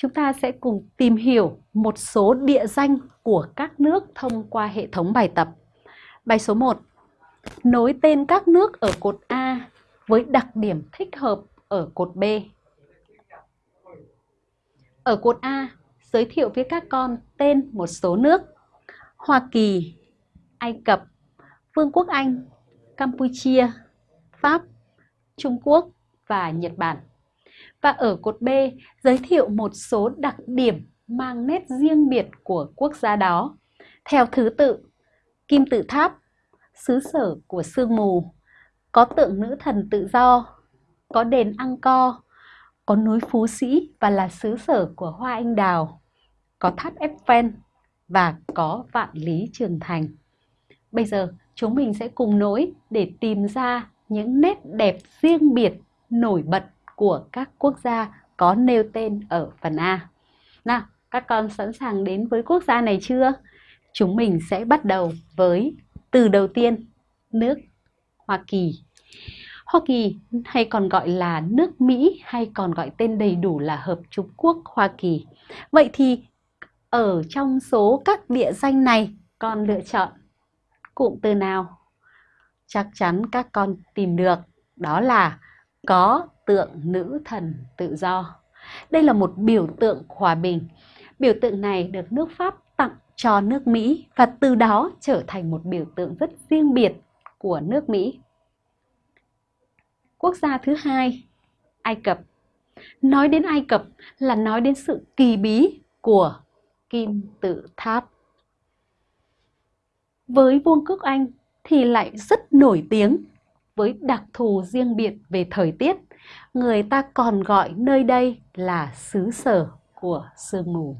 chúng ta sẽ cùng tìm hiểu một số địa danh của các nước thông qua hệ thống bài tập. Bài số 1. Nối tên các nước ở cột A với đặc điểm thích hợp ở cột B. Ở cột A, giới thiệu với các con tên một số nước Hoa Kỳ, Ai Cập, Vương quốc Anh, Campuchia, Pháp, Trung Quốc và Nhật Bản. Và ở cột B, giới thiệu một số đặc điểm mang nét riêng biệt của quốc gia đó. Theo thứ tự, Kim tự tháp, xứ sở của sương mù, có tượng nữ thần tự do, có đền Angkor, có núi Phú Sĩ và là xứ sở của hoa anh đào, có tháp Eiffel và có vạn lý trường thành. Bây giờ chúng mình sẽ cùng nối để tìm ra những nét đẹp riêng biệt nổi bật của các quốc gia có nêu tên ở phần A. Nào, các con sẵn sàng đến với quốc gia này chưa? Chúng mình sẽ bắt đầu với từ đầu tiên, nước Hoa Kỳ. Hoa Kỳ hay còn gọi là nước Mỹ hay còn gọi tên đầy đủ là Hợp Trung Quốc Hoa Kỳ. Vậy thì ở trong số các địa danh này con lựa chọn cụm từ nào? Chắc chắn các con tìm được đó là có tượng nữ thần tự do. Đây là một biểu tượng hòa bình. Biểu tượng này được nước Pháp tặng cho nước Mỹ và từ đó trở thành một biểu tượng rất riêng biệt của nước Mỹ. Quốc gia thứ hai, Ai Cập. Nói đến Ai Cập là nói đến sự kỳ bí của kim tự tháp. Với Vương quốc Anh thì lại rất nổi tiếng với đặc thù riêng biệt về thời tiết. Người ta còn gọi nơi đây là xứ sở của sương mù.